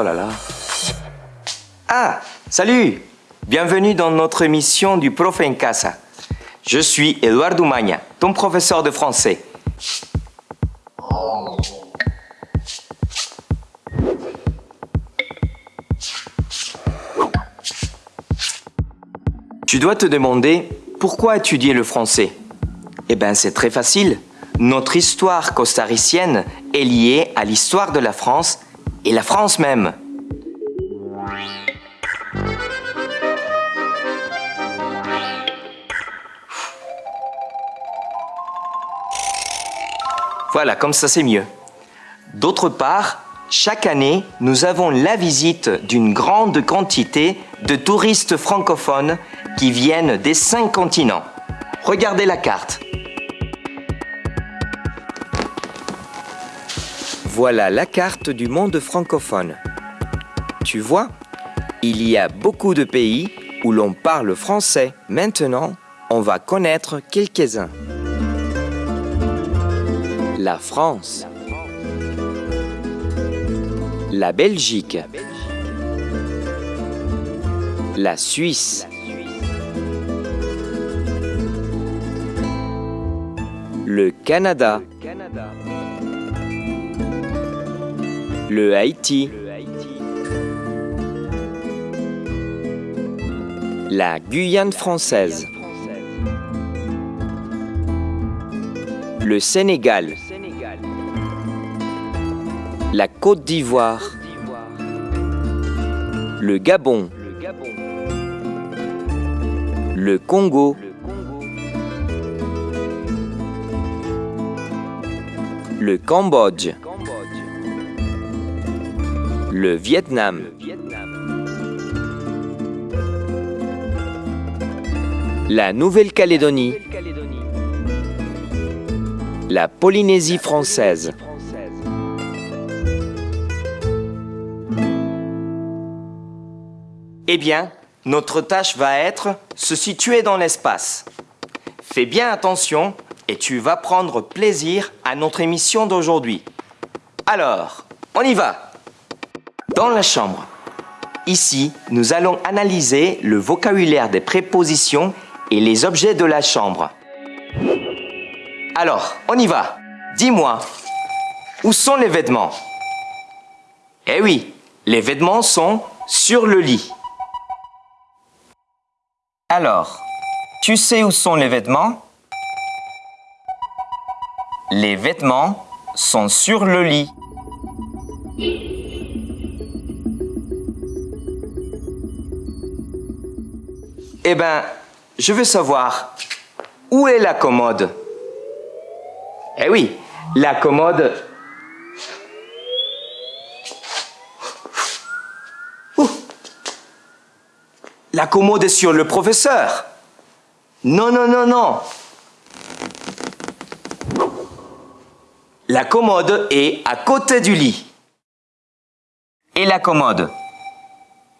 Oh. Ah, salut Bienvenue dans notre émission du Prof en Casa. Je suis Eduardo Magna, ton professeur de français. Tu dois te demander pourquoi étudier le français? Eh bien, c'est très facile. Notre histoire costaricienne est liée à l'histoire de la France et la France même. Voilà, comme ça c'est mieux. D'autre part, chaque année, nous avons la visite d'une grande quantité de touristes francophones qui viennent des cinq continents. Regardez la carte. Voilà la carte du monde francophone. Tu vois, il y a beaucoup de pays où l'on parle français. Maintenant, on va connaître quelques-uns. La France. La Belgique. La Suisse. Le Canada. Le Haïti. La Guyane française. Le Sénégal. La Côte d'Ivoire. Le Gabon. Le Congo. Le Cambodge. Le Vietnam. La Nouvelle-Calédonie. La Polynésie française. Eh bien, notre tâche va être se situer dans l'espace. Fais bien attention et tu vas prendre plaisir à notre émission d'aujourd'hui. Alors, on y va Dans la chambre. Ici, nous allons analyser le vocabulaire des prépositions et les objets de la chambre. Alors, on y va. Dis-moi, où sont les vêtements? Eh oui, les vêtements sont sur le lit. Alors, tu sais où sont les vêtements? Les vêtements sont sur le lit. Eh ben, je veux savoir, où est la commode? Eh oui, la commode... Ouh la commode est sur le professeur. Non, non, non, non. La commode est à côté du lit. Et la commode?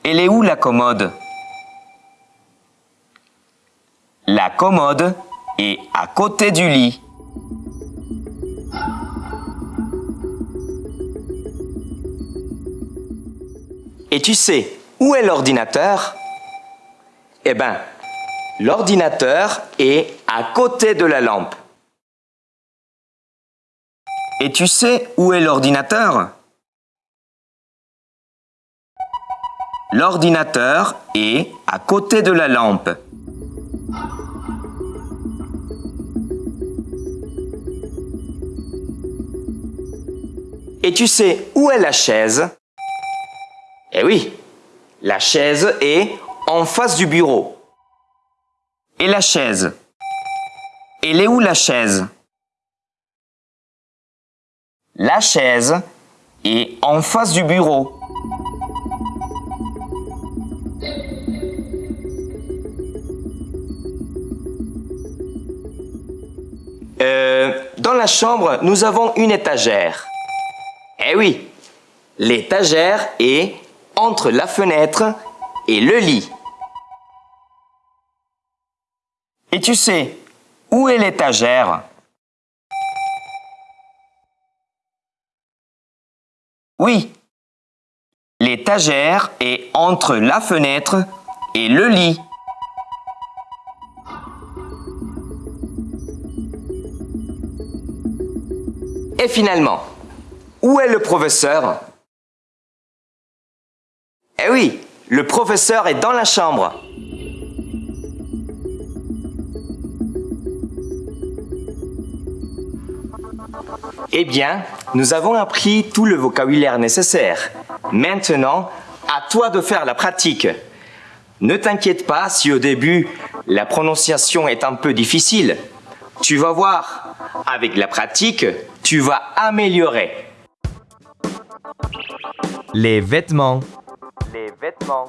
Elle est où la commode? La commode est à côté du lit. Et tu sais, où est l'ordinateur? Eh bien, l'ordinateur est à côté de la lampe. Et tu sais où est l'ordinateur? L'ordinateur est à côté de la lampe. Et tu sais où est la chaise? Eh oui, la chaise est en face du bureau. Et la chaise? Elle est où la chaise? La chaise est en face du bureau. Euh, dans la chambre, nous avons une étagère. Eh oui, l'étagère est entre la fenêtre et le lit. Et tu sais, où est l'étagère? Oui, L'étagère est entre la fenêtre et le lit. Et finalement, où est le professeur? Eh oui, le professeur est dans la chambre. Eh bien, nous avons appris tout le vocabulaire nécessaire. Maintenant, à toi de faire la pratique. Ne t'inquiète pas si au début, la prononciation est un peu difficile. Tu vas voir, avec la pratique, tu vas améliorer. Les vêtements. Les vêtements,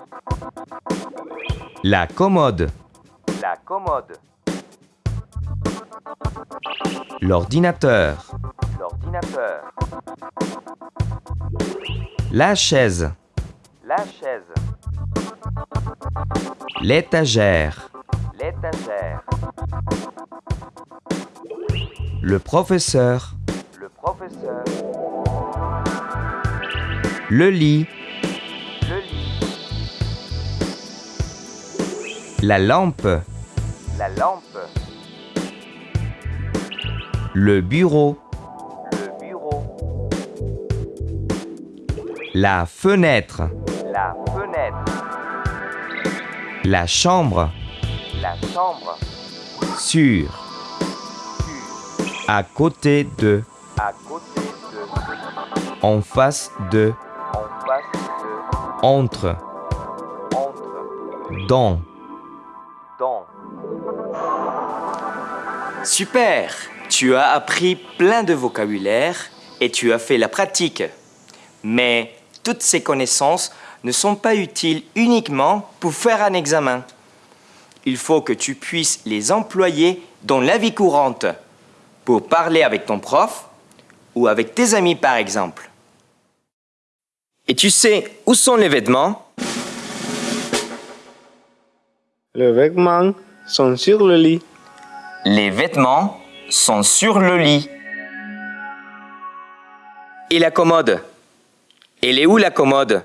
La commode. la commode, L'ordinateur. l'ordinateur, La chaise. la chaise, L'étagère. l'étagère, Le professeur. Le lit. le lit, La lampe. la lampe, Le bureau. le bureau, La fenêtre. la fenêtre, La chambre. la chambre, Sur. sur, À côté de. à côté de, En face de. Entre, Dans. dans. Super Tu as appris plein de vocabulaire et tu as fait la pratique. Mais toutes ces connaissances ne sont pas utiles uniquement pour faire un examen. Il faut que tu puisses les employer dans la vie courante, pour parler avec ton prof ou avec tes amis par exemple. Et tu sais où sont les vêtements? Les vêtements sont sur le lit. Les vêtements sont sur le lit. Et la commode? Elle est où la commode?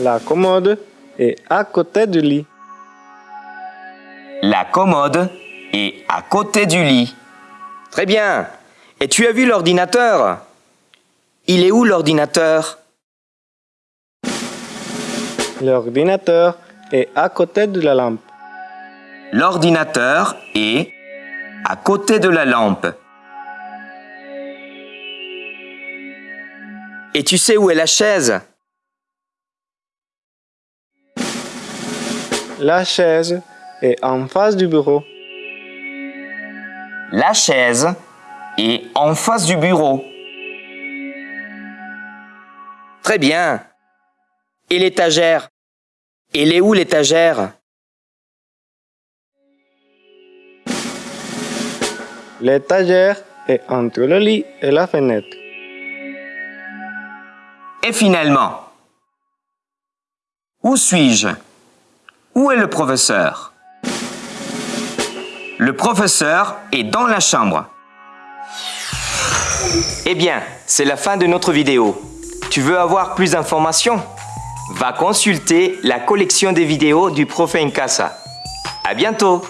La commode est à côté du lit. La commode est à côté du lit. Très bien. Et tu as vu l'ordinateur? Il est où l'ordinateur? L'ordinateur est à côté de la lampe. L'ordinateur est à côté de la lampe. Et tu sais où est la chaise? La chaise est en face du bureau. La chaise est en face du bureau. Très bien. Et l'étagère? Elle est où l'étagère? L'étagère est entre le lit et la fenêtre. Et finalement, où suis-je? Où est le professeur? Le professeur est dans la chambre. Eh bien, c'est la fin de notre vidéo. Tu veux avoir plus d'informations Va consulter la collection des vidéos du Prof Nkasa. À bientôt